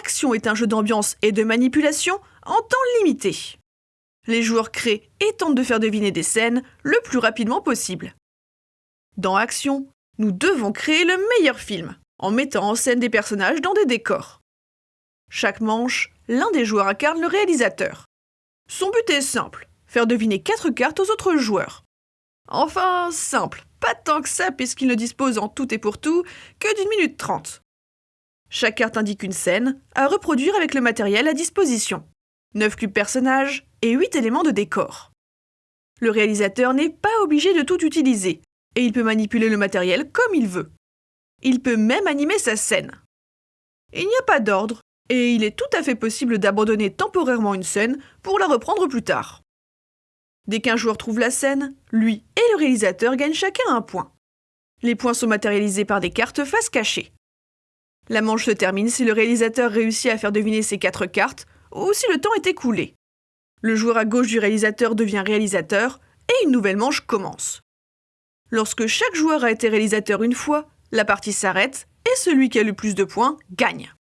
Action est un jeu d'ambiance et de manipulation en temps limité. Les joueurs créent et tentent de faire deviner des scènes le plus rapidement possible. Dans Action, nous devons créer le meilleur film en mettant en scène des personnages dans des décors. Chaque manche, l'un des joueurs incarne le réalisateur. Son but est simple, faire deviner quatre cartes aux autres joueurs. Enfin, simple, pas tant que ça puisqu'il ne dispose en tout et pour tout que d'une minute trente. Chaque carte indique une scène à reproduire avec le matériel à disposition. 9 cubes personnages et 8 éléments de décor. Le réalisateur n'est pas obligé de tout utiliser, et il peut manipuler le matériel comme il veut. Il peut même animer sa scène. Il n'y a pas d'ordre, et il est tout à fait possible d'abandonner temporairement une scène pour la reprendre plus tard. Dès qu'un joueur trouve la scène, lui et le réalisateur gagnent chacun un point. Les points sont matérialisés par des cartes face cachées. La manche se termine si le réalisateur réussit à faire deviner ses quatre cartes ou si le temps est écoulé. Le joueur à gauche du réalisateur devient réalisateur et une nouvelle manche commence. Lorsque chaque joueur a été réalisateur une fois, la partie s'arrête et celui qui a le plus de points gagne.